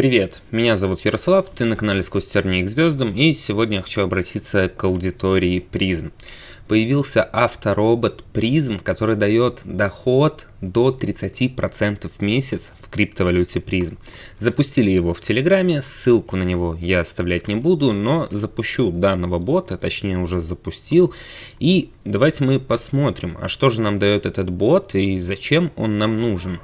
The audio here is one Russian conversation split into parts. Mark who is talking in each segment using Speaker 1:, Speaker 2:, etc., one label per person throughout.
Speaker 1: Привет, меня зовут Ярослав, ты на канале Сквозь тернии к звездам, и сегодня я хочу обратиться к аудитории призм. Появился авторобот призм, который дает доход до 30% в месяц в криптовалюте призм. Запустили его в Телеграме, ссылку на него я оставлять не буду, но запущу данного бота, точнее уже запустил. И давайте мы посмотрим, а что же нам дает этот бот и зачем он нам нужен.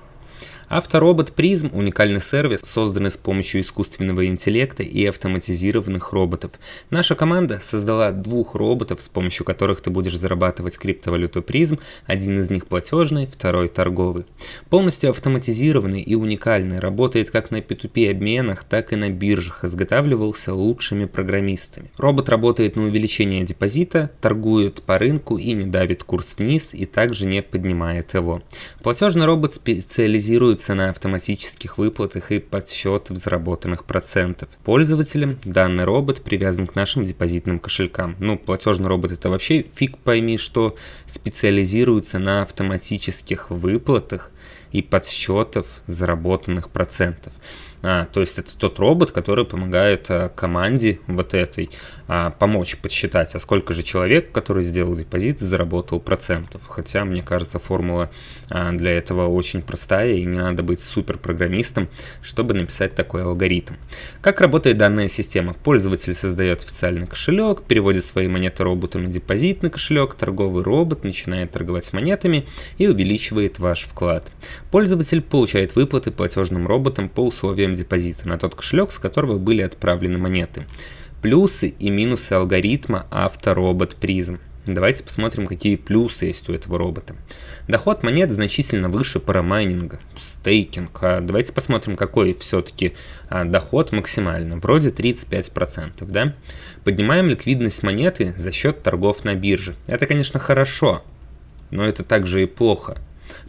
Speaker 1: Авторобот Призм – уникальный сервис, созданный с помощью искусственного интеллекта и автоматизированных роботов. Наша команда создала двух роботов, с помощью которых ты будешь зарабатывать криптовалюту Призм. Один из них платежный, второй торговый. Полностью автоматизированный и уникальный, работает как на P2P обменах, так и на биржах, изготавливался лучшими программистами. Робот работает на увеличение депозита, торгует по рынку и не давит курс вниз, и также не поднимает его. Платежный робот специализируется базируется на автоматических выплатах и подсчетах заработанных процентов. Пользователям данный робот привязан к нашим депозитным кошелькам. Ну, платежный робот это вообще фиг пойми, что специализируется на автоматических выплатах и подсчетов заработанных процентов. А, то есть это тот робот, который помогает а, команде вот этой а, помочь подсчитать, а сколько же человек, который сделал депозит, заработал процентов. Хотя, мне кажется, формула а, для этого очень простая, и не надо быть супер программистом, чтобы написать такой алгоритм. Как работает данная система? Пользователь создает официальный кошелек, переводит свои монеты роботу на депозитный кошелек, торговый робот начинает торговать монетами и увеличивает ваш вклад. Пользователь получает выплаты платежным роботам по условиям депозита на тот кошелек, с которого были отправлены монеты. Плюсы и минусы алгоритма авторобот призм. Давайте посмотрим, какие плюсы есть у этого робота. Доход монет значительно выше парамайнинга, стейкинг. А давайте посмотрим, какой все-таки а, доход максимально. Вроде 35%, да? Поднимаем ликвидность монеты за счет торгов на бирже. Это, конечно, хорошо, но это также и плохо.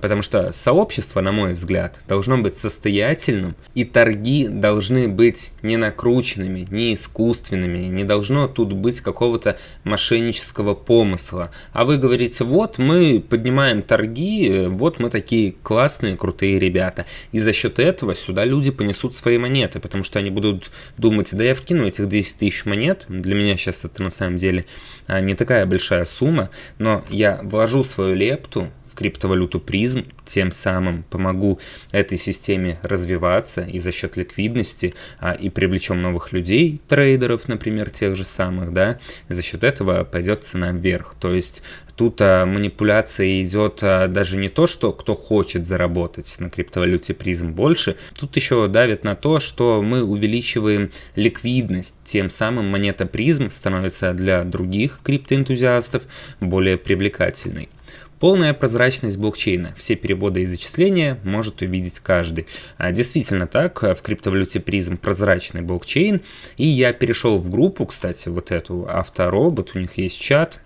Speaker 1: Потому что сообщество, на мой взгляд, должно быть состоятельным, и торги должны быть не накрученными, не искусственными, не должно тут быть какого-то мошеннического помысла. А вы говорите, вот мы поднимаем торги, вот мы такие классные, крутые ребята. И за счет этого сюда люди понесут свои монеты, потому что они будут думать, да я вкину этих 10 тысяч монет, для меня сейчас это на самом деле а, не такая большая сумма, но я вложу свою лепту криптовалюту призм, тем самым помогу этой системе развиваться и за счет ликвидности, а, и привлечем новых людей, трейдеров, например, тех же самых, да, и за счет этого пойдет цена вверх. То есть тут а, манипуляция идет а, даже не то, что кто хочет заработать на криптовалюте призм больше, тут еще давит на то, что мы увеличиваем ликвидность, тем самым монета призм становится для других криптоэнтузиастов более привлекательной. Полная прозрачность блокчейна. Все переводы и зачисления может увидеть каждый. А, действительно так, в криптовалюте призм прозрачный блокчейн. И я перешел в группу, кстати, вот эту авторобот, у них есть чат,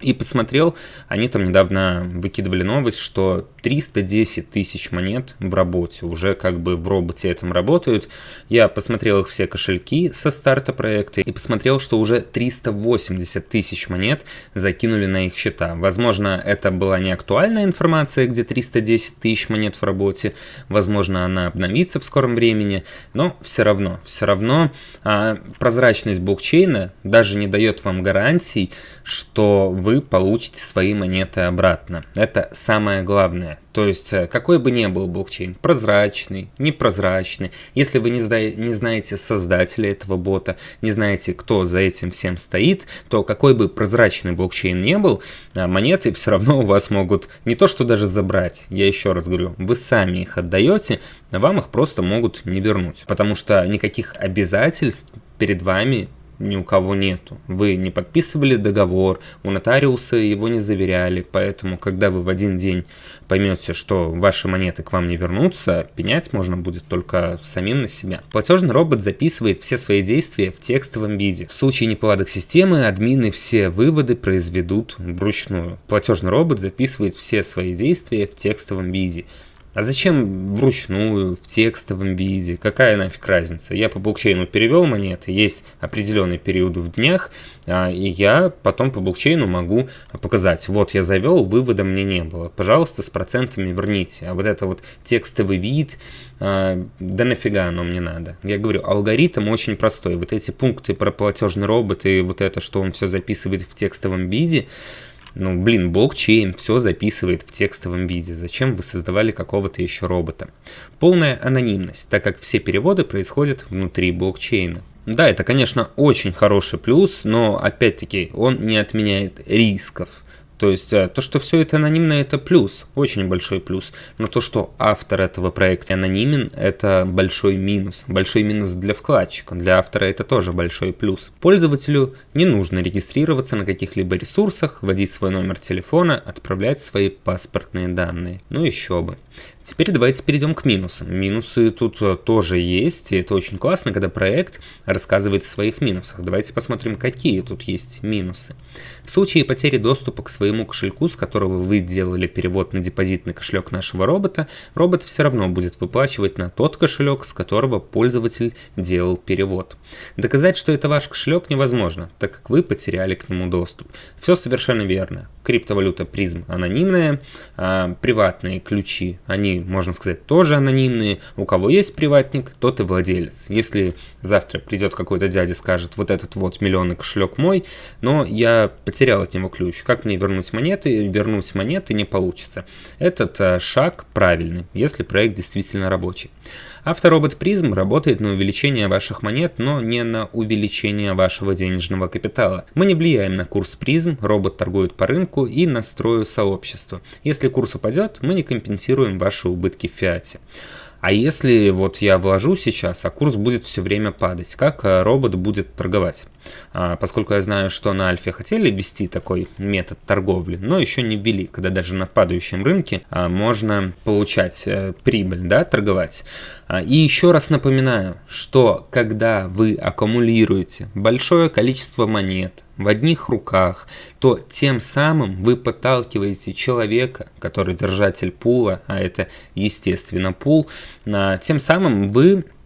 Speaker 1: и посмотрел, они там недавно выкидывали новость, что 310 тысяч монет в работе, уже как бы в роботе этом работают. Я посмотрел их все кошельки со старта проекта и посмотрел, что уже 380 тысяч монет закинули на их счета. Возможно, это была не актуальная информация, где 310 тысяч монет в работе, возможно, она обновится в скором времени, но все равно, все равно а, прозрачность блокчейна даже не дает вам гарантий, что вы получите свои монеты обратно. Это самое главное. То есть, э, какой бы ни был блокчейн, прозрачный, непрозрачный, если вы не, зна не знаете создателя этого бота, не знаете, кто за этим всем стоит, то какой бы прозрачный блокчейн не был, а, монеты все равно у вас могут не то что даже забрать, я еще раз говорю, вы сами их отдаете, вам их просто могут не вернуть, потому что никаких обязательств перед вами ни у кого нету. Вы не подписывали договор, у нотариуса его не заверяли, поэтому, когда вы в один день поймете, что ваши монеты к вам не вернутся, пенять можно будет только самим на себя. Платежный робот записывает все свои действия в текстовом виде. В случае неполадок системы, админы все выводы произведут вручную. Платежный робот записывает все свои действия в текстовом виде. А зачем вручную, в текстовом виде? Какая нафиг разница? Я по блокчейну перевел монеты, есть определенный период в днях, а, и я потом по блокчейну могу показать, вот я завел, вывода мне не было. Пожалуйста, с процентами верните. А вот это вот текстовый вид, а, да нафига оно мне надо. Я говорю, алгоритм очень простой. Вот эти пункты про платежный робот и вот это, что он все записывает в текстовом виде, ну, блин, блокчейн все записывает в текстовом виде. Зачем вы создавали какого-то еще робота? Полная анонимность, так как все переводы происходят внутри блокчейна. Да, это, конечно, очень хороший плюс, но, опять-таки, он не отменяет рисков. То есть э, то, что все это анонимно, это плюс, очень большой плюс. Но то, что автор этого проекта анонимен, это большой минус. Большой минус для вкладчика, для автора это тоже большой плюс. Пользователю не нужно регистрироваться на каких-либо ресурсах, вводить свой номер телефона, отправлять свои паспортные данные. Ну еще бы. Теперь давайте перейдем к минусам. Минусы тут э, тоже есть, и это очень классно, когда проект рассказывает о своих минусах. Давайте посмотрим, какие тут есть минусы. В случае потери доступа к своему кошельку, с которого вы делали перевод на депозитный кошелек нашего робота, робот все равно будет выплачивать на тот кошелек, с которого пользователь делал перевод. Доказать, что это ваш кошелек невозможно, так как вы потеряли к нему доступ. Все совершенно верно. Криптовалюта призм анонимная, а приватные ключи, они можно сказать, тоже анонимные. У кого есть приватник, тот и владелец. Если завтра придет какой-то дядя скажет, вот этот вот миллионный кошелек мой, но я потерял от него ключ. Как мне вернуть монеты? Вернуть монеты не получится. Этот э, шаг правильный, если проект действительно рабочий. Авторобот Призм работает на увеличение ваших монет, но не на увеличение вашего денежного капитала. Мы не влияем на курс Призм, робот торгует по рынку и настрою сообщества. Если курс упадет, мы не компенсируем ваши убытки в фиате. А если вот я вложу сейчас, а курс будет все время падать, как э, робот будет торговать? А, поскольку я знаю, что на Альфе хотели ввести такой метод торговли, но еще не ввели, когда даже на падающем рынке а, можно получать а, прибыль, да, торговать. А, и еще раз напоминаю, что когда вы аккумулируете большое количество монет, в одних руках, то тем самым вы подталкиваете человека, который держатель пула, а это естественно пул, тем самым вы Э,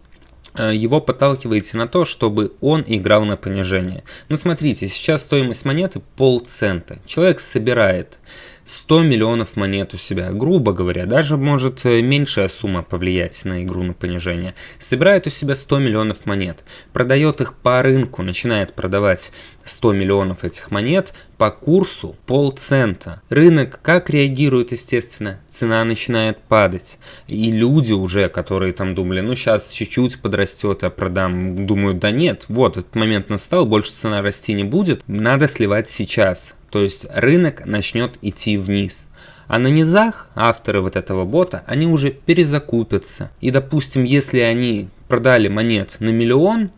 Speaker 1: его подталкиваете на то, чтобы он играл на понижение. Ну смотрите, сейчас стоимость монеты полцента. Человек собирает 100 миллионов монет у себя, грубо говоря, даже может э, меньшая сумма повлиять на игру на понижение. Собирает у себя 100 миллионов монет, продает их по рынку, начинает продавать 100 миллионов этих монет по курсу полцента. Рынок как реагирует, естественно, цена начинает падать. И люди уже, которые там думали, ну сейчас чуть-чуть подрастет, а продам, думают, да нет, вот этот момент настал, больше цена расти не будет, надо сливать сейчас. То есть рынок начнет идти вниз. А на низах авторы вот этого бота, они уже перезакупятся. И допустим, если они продали монет на миллион,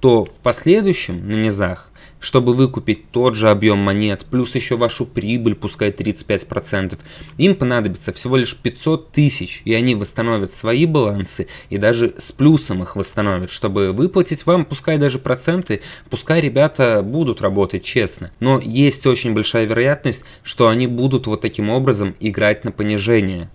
Speaker 1: то в последующем на низах чтобы выкупить тот же объем монет, плюс еще вашу прибыль, пускай 35%, им понадобится всего лишь 500 тысяч, и они восстановят свои балансы и даже с плюсом их восстановят, чтобы выплатить вам, пускай даже проценты, пускай ребята будут работать честно. Но есть очень большая вероятность, что они будут вот таким образом играть на понижение.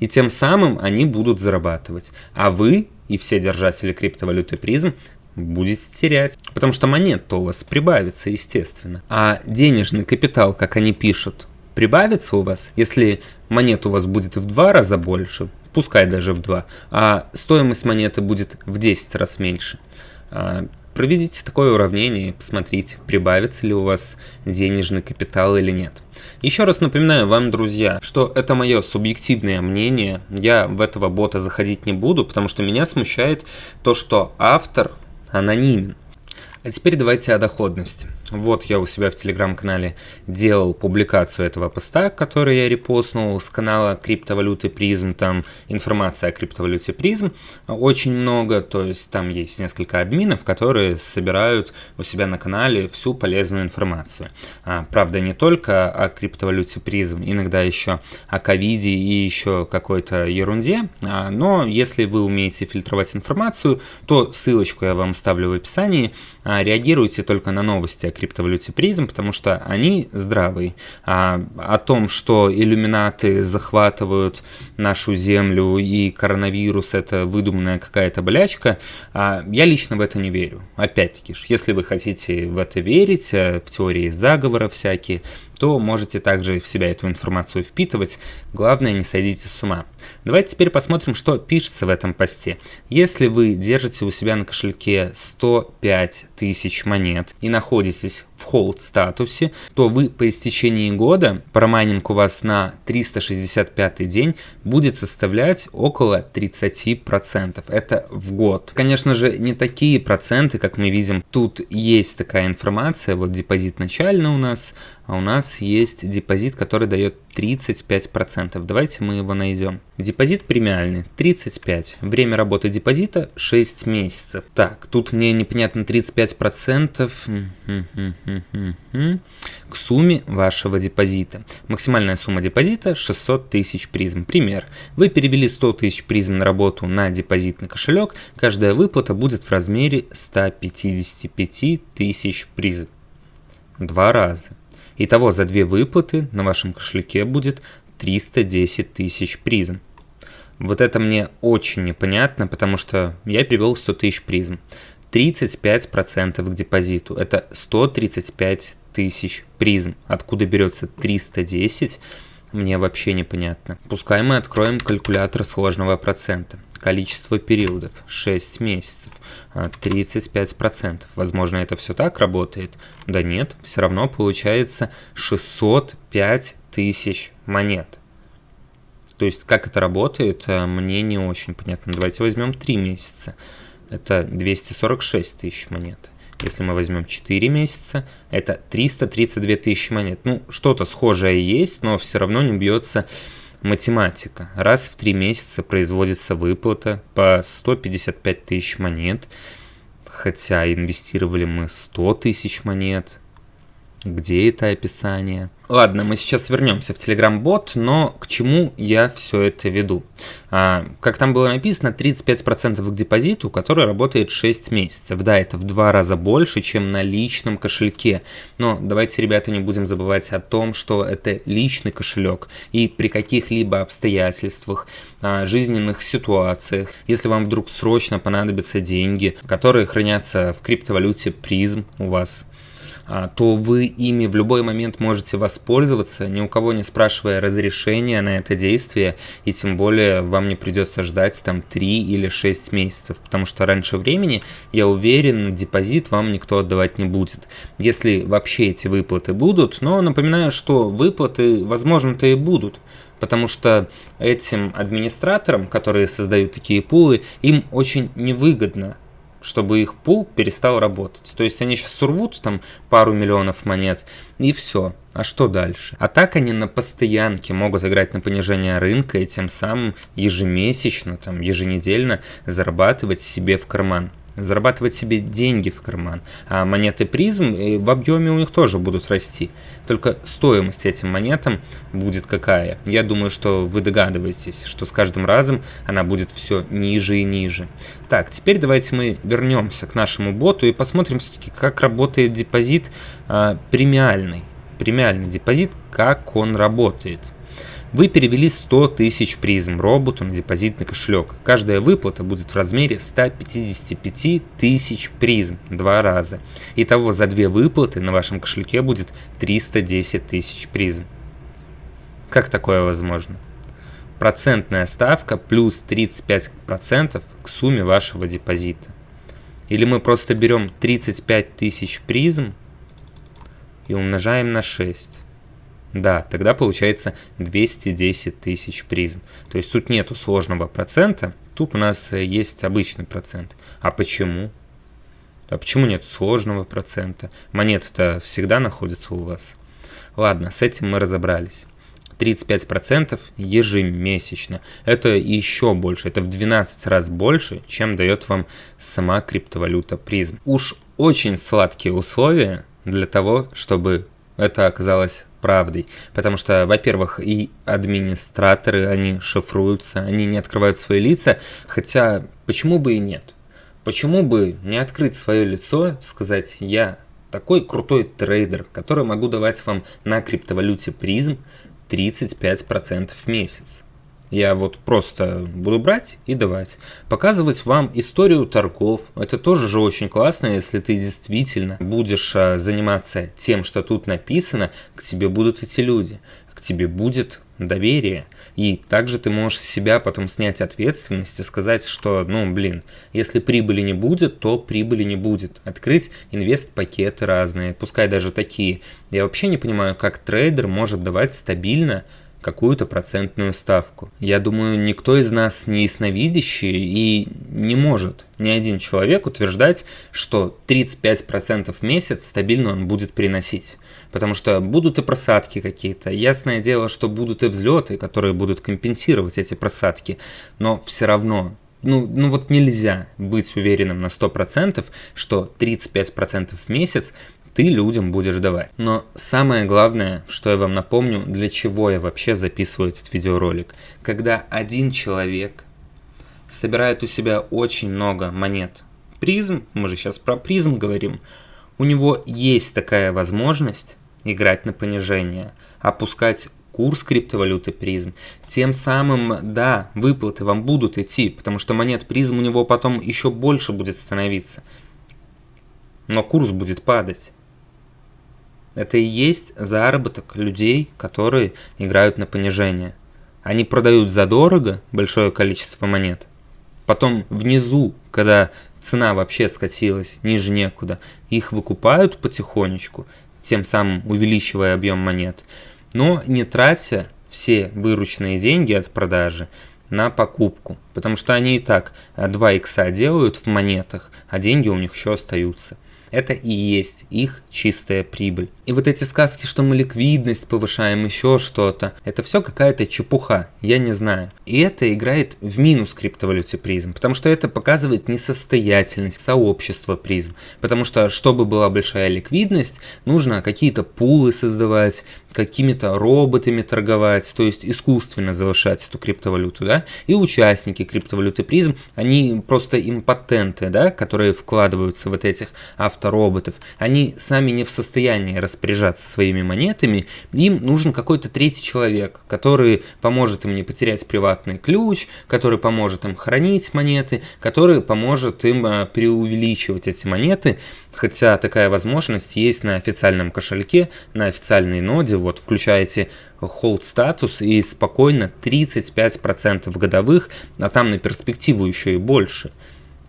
Speaker 1: И тем самым они будут зарабатывать. А вы и все держатели криптовалюты призм будете терять. Потому что монет-то у вас прибавится, естественно. А денежный капитал, как они пишут, прибавится у вас, если монет у вас будет в два раза больше, пускай даже в два, а стоимость монеты будет в 10 раз меньше. А, проведите такое уравнение и посмотрите, прибавится ли у вас денежный капитал или нет. Еще раз напоминаю вам, друзья, что это мое субъективное мнение. Я в этого бота заходить не буду, потому что меня смущает то, что автор анонимен. А теперь давайте о доходности. Вот я у себя в телеграм-канале делал публикацию этого поста, который я репостнул с канала криптовалюты призм. Там информация о криптовалюте призм очень много, то есть там есть несколько админов, которые собирают у себя на канале всю полезную информацию. А, правда, не только о криптовалюте призм, иногда еще о ковиде и еще какой-то ерунде. А, но если вы умеете фильтровать информацию, то ссылочку я вам ставлю в описании. А, реагируйте только на новости криптовалюте призм, потому что они здравые. А о том, что иллюминаты захватывают нашу землю и коронавирус это выдуманная какая-то болячка, а, я лично в это не верю. Опять-таки, если вы хотите в это верить, э, в теории заговора всякие, то можете также в себя эту информацию впитывать. Главное, не сойдите с ума. Давайте теперь посмотрим, что пишется в этом посте. Если вы держите у себя на кошельке 105 тысяч монет и находитесь в hold статусе, то вы по истечении года, парамайнинг у вас на 365 день будет составлять около 30%. Это в год. Конечно же, не такие проценты, как мы видим. Тут есть такая информация, вот депозит начальный у нас, а у нас есть депозит, который дает 35%. Давайте мы его найдем. Депозит премиальный 35. Время работы депозита 6 месяцев. Так, тут мне непонятно 35% к сумме вашего депозита. Максимальная сумма депозита 600 тысяч призм. Пример. Вы перевели 100 тысяч призм на работу на депозитный кошелек. Каждая выплата будет в размере 155 тысяч призм. Два раза. Итого за две выплаты на вашем кошельке будет 310 тысяч призм. Вот это мне очень непонятно, потому что я перевел 100 тысяч призм. 35% к депозиту. Это 135 тысяч призм. Откуда берется 310, мне вообще непонятно. Пускай мы откроем калькулятор сложного процента. Количество периодов 6 месяцев, 35%. А, Возможно, это все так работает? Да нет, все равно получается 605 тысяч монет. То есть, как это работает, э, мне не очень понятно. Давайте возьмем 3 месяца. Это 246 тысяч монет. Если мы возьмем 4 месяца, это 332 тысячи монет. Ну, что-то схожее есть, но все равно не бьется математика. Раз в 3 месяца производится выплата по 155 тысяч монет, хотя инвестировали мы 100 тысяч монет. Где это описание? Ладно, мы сейчас вернемся в Telegram-бот, но к чему я все это веду? А, как там было написано, 35% к депозиту, который работает 6 месяцев. Да, это в два раза больше, чем на личном кошельке. Но давайте, ребята, не будем забывать о том, что это личный кошелек. И при каких-либо обстоятельствах, а, жизненных ситуациях, если вам вдруг срочно понадобятся деньги, которые хранятся в криптовалюте призм у вас, то вы ими в любой момент можете воспользоваться, ни у кого не спрашивая разрешения на это действие, и тем более вам не придется ждать там 3 или 6 месяцев, потому что раньше времени, я уверен, депозит вам никто отдавать не будет. Если вообще эти выплаты будут, но напоминаю, что выплаты, возможно-то и будут, потому что этим администраторам, которые создают такие пулы, им очень невыгодно чтобы их пул перестал работать. То есть они сейчас сурвут там пару миллионов монет и все. А что дальше? А так они на постоянке могут играть на понижение рынка и тем самым ежемесячно, там, еженедельно зарабатывать себе в карман зарабатывать себе деньги в карман. А монеты призм в объеме у них тоже будут расти. Только стоимость этим монетам будет какая? Я думаю, что вы догадываетесь, что с каждым разом она будет все ниже и ниже. Так, теперь давайте мы вернемся к нашему боту и посмотрим все-таки, как работает депозит а, премиальный. Премиальный депозит, как он работает. Вы перевели 100 тысяч призм роботу на депозитный кошелек. Каждая выплата будет в размере 155 тысяч призм два раза. Итого за две выплаты на вашем кошельке будет 310 тысяч призм. Как такое возможно? Процентная ставка плюс 35% к сумме вашего депозита. Или мы просто берем 35 тысяч призм и умножаем на 6. Да, тогда получается 210 тысяч призм. То есть тут нету сложного процента, тут у нас э, есть обычный процент. А почему? А почему нет сложного процента? Монеты-то всегда находятся у вас. Ладно, с этим мы разобрались. 35% ежемесячно. Это еще больше, это в 12 раз больше, чем дает вам сама криптовалюта призм. Уж очень сладкие условия для того, чтобы это оказалось правдой. Потому что, во-первых, и администраторы, они шифруются, они не открывают свои лица, хотя почему бы и нет? Почему бы не открыть свое лицо, сказать «я такой крутой трейдер, который могу давать вам на криптовалюте призм 35% в месяц. Я вот просто буду брать и давать. Показывать вам историю торгов. Это тоже же очень классно, если ты действительно будешь а, заниматься тем, что тут написано, к тебе будут эти люди, к тебе будет доверие. И также ты можешь себя потом снять ответственность и сказать, что, ну, блин, если прибыли не будет, то прибыли не будет. Открыть инвест-пакеты разные, пускай даже такие. Я вообще не понимаю, как трейдер может давать стабильно какую-то процентную ставку. Я думаю, никто из нас не ясновидящий и не может ни один человек утверждать, что 35% в месяц стабильно он будет приносить. Потому что будут и просадки какие-то. Ясное дело, что будут и взлеты, которые будут компенсировать эти просадки. Но все равно ну, ну вот нельзя быть уверенным на 100%, что 35% в месяц ты людям будешь давать. Но самое главное, что я вам напомню, для чего я вообще записываю этот видеоролик. Когда один человек собирает у себя очень много монет призм, мы же сейчас про призм говорим, у него есть такая возможность играть на понижение, опускать курс криптовалюты призм, тем самым, да, выплаты вам будут идти, потому что монет призм у него потом еще больше будет становиться. Но курс будет падать. Это и есть заработок людей, которые играют на понижение. Они продают задорого большое количество монет. Потом внизу, когда цена вообще скатилась ниже некуда, их выкупают потихонечку, тем самым увеличивая объем монет, но не тратя все вырученные деньги от продажи на покупку, потому что они и так 2 икса делают в монетах, а деньги у них еще остаются. Это и есть их чистая прибыль. И вот эти сказки, что мы ликвидность повышаем, еще что-то, это все какая-то чепуха, я не знаю. И это играет в минус криптовалюте призм, потому что это показывает несостоятельность сообщества призм. Потому что, чтобы была большая ликвидность, нужно какие-то пулы создавать, какими-то роботами торговать, то есть искусственно завышать эту криптовалюту, да, и участники криптовалюты призм, они просто импотенты, да, которые вкладываются вот этих автороботов, они сами не в состоянии распоряжаться своими монетами, им нужен какой-то третий человек, который поможет им не потерять приватный ключ, который поможет им хранить монеты, который поможет им а, преувеличивать эти монеты, хотя такая возможность есть на официальном кошельке, на официальной ноде, вот включаете hold статус и спокойно 35% годовых, а там на перспективу еще и больше,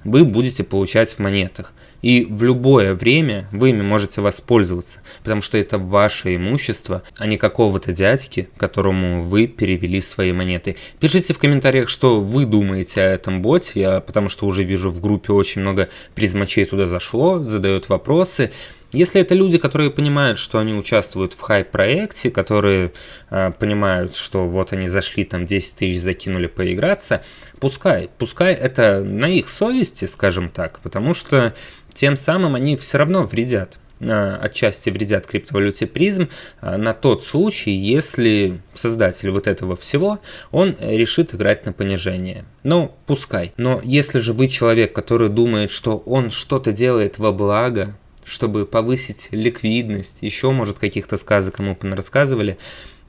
Speaker 1: вы будете получать в монетах. И в любое время вы ими можете воспользоваться, потому что это ваше имущество, а не какого-то дядьки, которому вы перевели свои монеты. Пишите в комментариях, что вы думаете о этом боте, я, потому что уже вижу в группе очень много призмачей туда зашло, задают вопросы. Если это люди, которые понимают, что они участвуют в хай-проекте, которые э, понимают, что вот они зашли, там 10 тысяч закинули поиграться, пускай, пускай это на их совести, скажем так, потому что тем самым они все равно вредят э, отчасти вредят криптовалюте призм э, на тот случай, если создатель вот этого всего, он решит играть на понижение. Ну, пускай. Но если же вы человек, который думает, что он что-то делает во благо, чтобы повысить ликвидность, еще, может, каких-то сказок кому рассказывали.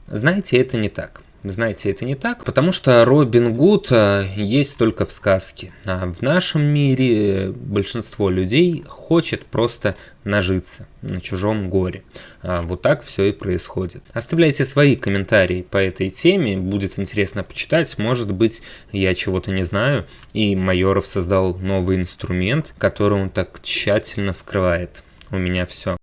Speaker 1: Знаете, это не так. Знаете, это не так, потому что Робин Гуд э, есть только в сказке. А в нашем мире большинство людей хочет просто нажиться на чужом горе. А вот так все и происходит. Оставляйте свои комментарии по этой теме, будет интересно почитать. Может быть, я чего-то не знаю, и Майоров создал новый инструмент, который он так тщательно скрывает у меня все.